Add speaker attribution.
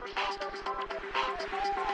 Speaker 1: どうぞ。